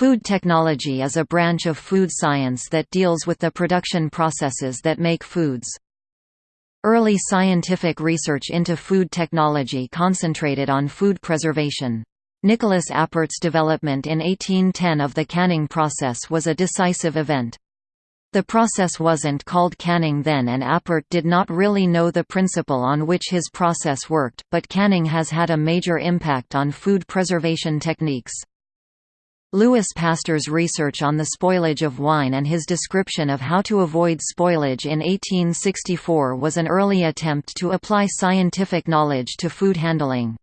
Food technology is a branch of food science that deals with the production processes that make foods. Early scientific research into food technology concentrated on food preservation. Nicolas Appert's development in 1810 of the canning process was a decisive event. The process wasn't called canning then and Appert did not really know the principle on which his process worked, but canning has had a major impact on food preservation techniques. Louis Pasteur's research on the spoilage of wine and his description of how to avoid spoilage in 1864 was an early attempt to apply scientific knowledge to food handling.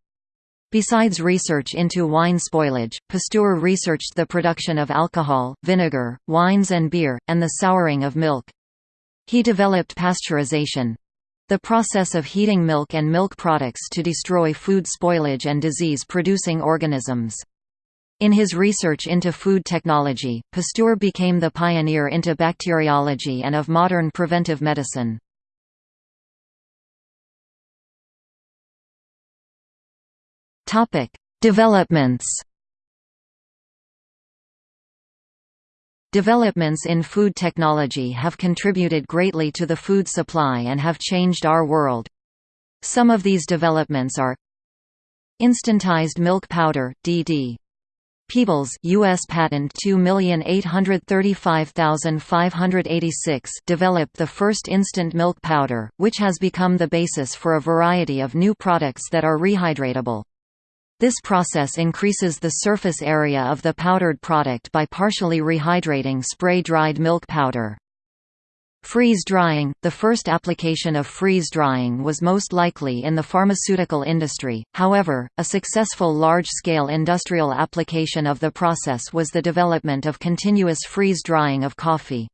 Besides research into wine spoilage, Pasteur researched the production of alcohol, vinegar, wines and beer, and the souring of milk. He developed pasteurization—the process of heating milk and milk products to destroy food spoilage and disease-producing organisms. In his research into food technology, Pasteur became the pioneer into bacteriology and of modern preventive medicine. Developments Developments in food technology have contributed greatly to the food supply and have changed our world. Some of these developments are Instantized milk powder, DD Peebles US patent 2835586 developed the first instant milk powder, which has become the basis for a variety of new products that are rehydratable. This process increases the surface area of the powdered product by partially rehydrating spray-dried milk powder. Freeze drying – The first application of freeze drying was most likely in the pharmaceutical industry, however, a successful large-scale industrial application of the process was the development of continuous freeze drying of coffee.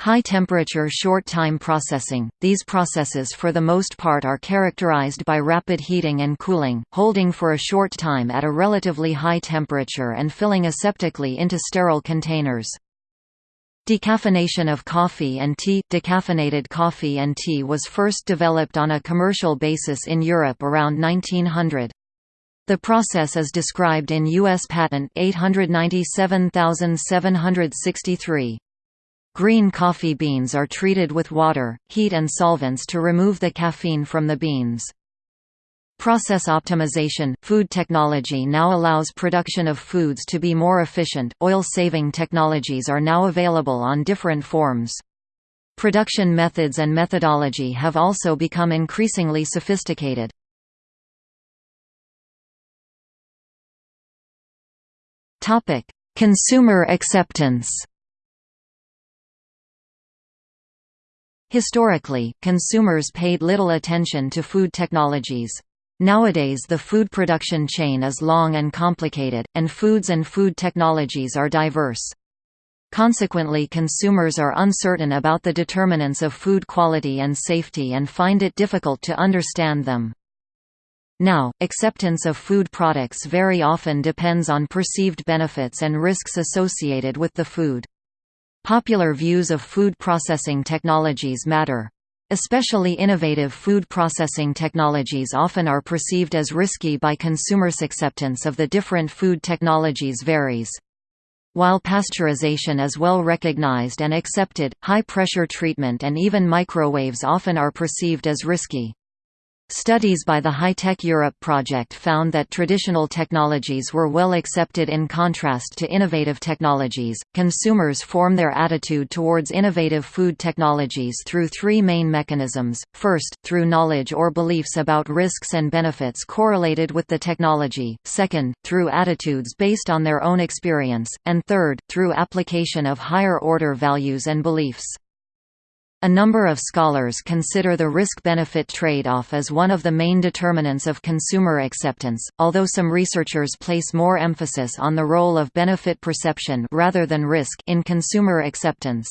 High-temperature short-time processing – These processes for the most part are characterized by rapid heating and cooling, holding for a short time at a relatively high temperature and filling aseptically into sterile containers. Decaffeination of coffee and tea Decaffeinated coffee and tea was first developed on a commercial basis in Europe around 1900. The process is described in U.S. Patent 897763. Green coffee beans are treated with water, heat and solvents to remove the caffeine from the beans. Process optimization – Food technology now allows production of foods to be more efficient, oil-saving technologies are now available on different forms. Production methods and methodology have also become increasingly sophisticated. Consumer acceptance Historically, consumers paid little attention to food technologies. Nowadays the food production chain is long and complicated, and foods and food technologies are diverse. Consequently consumers are uncertain about the determinants of food quality and safety and find it difficult to understand them. Now, acceptance of food products very often depends on perceived benefits and risks associated with the food. Popular views of food processing technologies matter. Especially innovative food processing technologies often are perceived as risky by consumers' acceptance of the different food technologies varies. While pasteurization is well recognized and accepted, high-pressure treatment and even microwaves often are perceived as risky. Studies by the High-Tech Europe project found that traditional technologies were well accepted in contrast to innovative technologies. Consumers form their attitude towards innovative food technologies through three main mechanisms. First, through knowledge or beliefs about risks and benefits correlated with the technology. Second, through attitudes based on their own experience, and third, through application of higher order values and beliefs. A number of scholars consider the risk-benefit trade-off as one of the main determinants of consumer acceptance, although some researchers place more emphasis on the role of benefit perception rather than risk in consumer acceptance.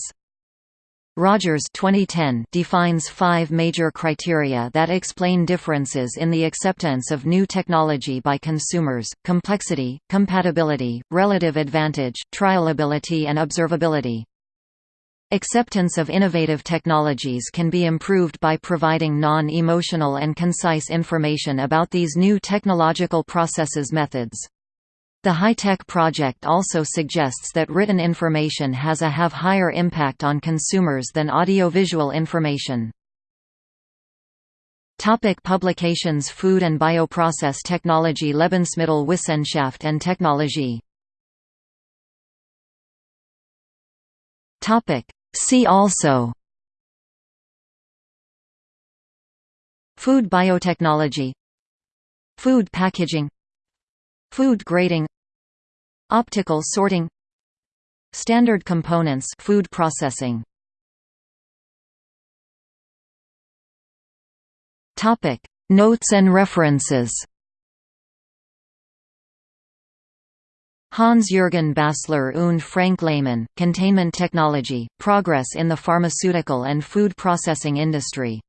Rogers 2010 defines five major criteria that explain differences in the acceptance of new technology by consumers, complexity, compatibility, relative advantage, trialability and observability. Acceptance of innovative technologies can be improved by providing non-emotional and concise information about these new technological processes methods. The High-Tech Project also suggests that written information has a have higher impact on consumers than audiovisual information. Topic publications Food and Bioprocess Technology Lebensmittelwissenschaft and Technologie Topic See also Food biotechnology Food packaging Food grading Optical sorting Standard components food processing Topic. Notes and references Hans-Jürgen Bassler und Frank Lehmann, Containment Technology, Progress in the Pharmaceutical and Food Processing Industry.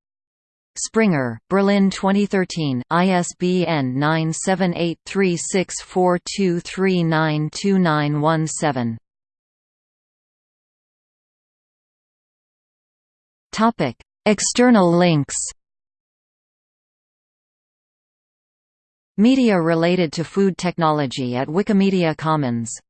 Springer, Berlin 2013, ISBN 9783642392917. External links Media related to food technology at Wikimedia Commons